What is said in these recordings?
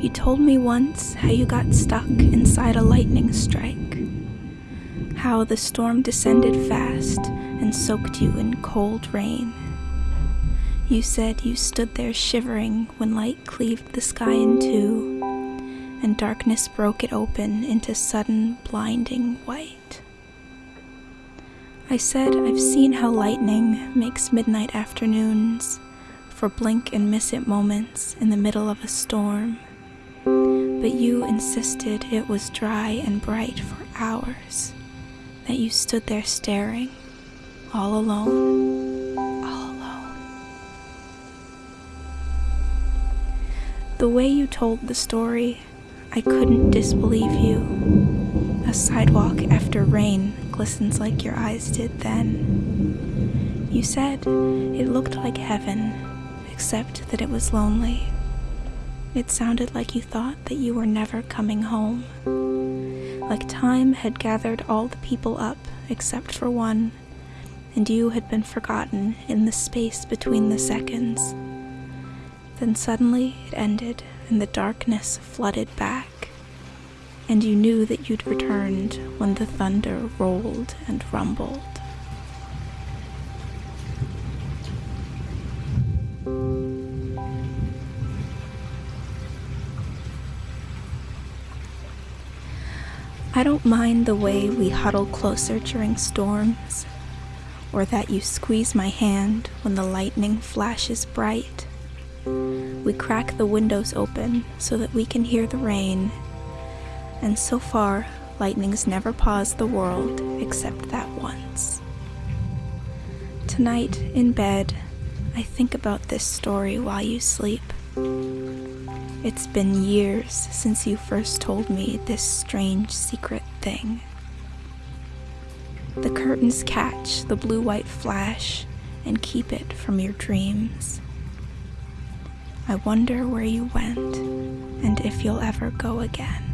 You told me once how you got stuck inside a lightning strike. How the storm descended fast and soaked you in cold rain. You said you stood there shivering when light cleaved the sky in two, and darkness broke it open into sudden blinding white. I said I've seen how lightning makes midnight afternoons for blink and miss it moments in the middle of a storm. But you insisted it was dry and bright for hours, that you stood there staring, all alone, all alone. The way you told the story, I couldn't disbelieve you. A sidewalk after rain glistens like your eyes did then. You said it looked like heaven, except that it was lonely. It sounded like you thought that you were never coming home. Like time had gathered all the people up except for one, and you had been forgotten in the space between the seconds. Then suddenly it ended, and the darkness flooded back, and you knew that you'd returned when the thunder rolled and rumbled. I don't mind the way we huddle closer during storms, or that you squeeze my hand when the lightning flashes bright. We crack the windows open so that we can hear the rain, and so far, lightning's never paused the world except that once. Tonight, in bed, I think about this story while you sleep. It's been years since you first told me this strange secret thing. The curtains catch the blue white flash and keep it from your dreams. I wonder where you went and if you'll ever go again.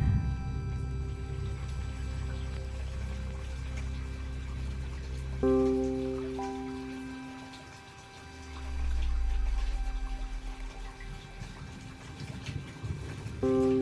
thank